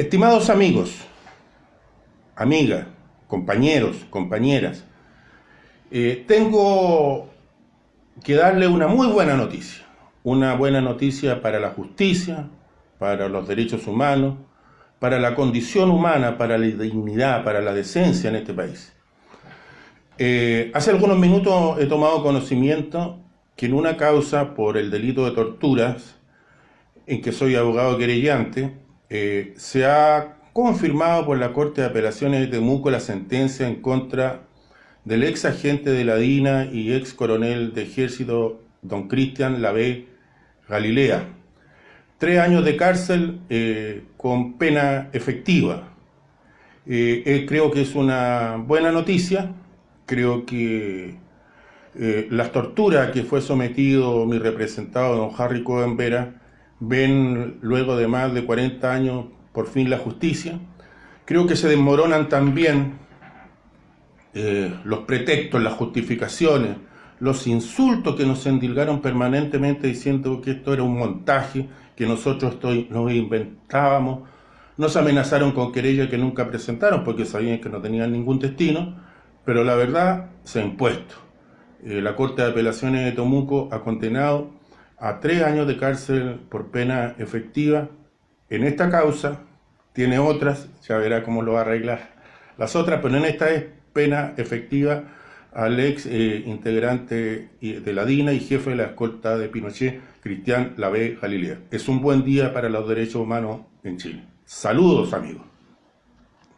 Estimados amigos, amigas, compañeros, compañeras, eh, tengo que darle una muy buena noticia. Una buena noticia para la justicia, para los derechos humanos, para la condición humana, para la dignidad, para la decencia en este país. Eh, hace algunos minutos he tomado conocimiento que en una causa por el delito de torturas, en que soy abogado querellante, eh, se ha confirmado por la Corte de Apelaciones de Temuco la sentencia en contra del ex agente de la DINA y ex coronel de ejército don Cristian Lavé Galilea. Tres años de cárcel eh, con pena efectiva. Eh, creo que es una buena noticia, creo que las torturas que fue sometido mi representado don Harry Cohen Vera ven luego de más de 40 años por fin la justicia. Creo que se desmoronan también eh, los pretextos, las justificaciones, los insultos que nos endilgaron permanentemente diciendo que esto era un montaje, que nosotros nos inventábamos. Nos amenazaron con querella que nunca presentaron porque sabían que no tenían ningún destino, pero la verdad se ha impuesto. Eh, la Corte de Apelaciones de Tomuco ha condenado a tres años de cárcel por pena efectiva en esta causa, tiene otras, ya verá cómo lo va a arreglar las otras, pero en esta es pena efectiva al ex eh, integrante de la DINA y jefe de la escolta de Pinochet, Cristian Lavé Galilea. Es un buen día para los derechos humanos en Chile. Saludos amigos.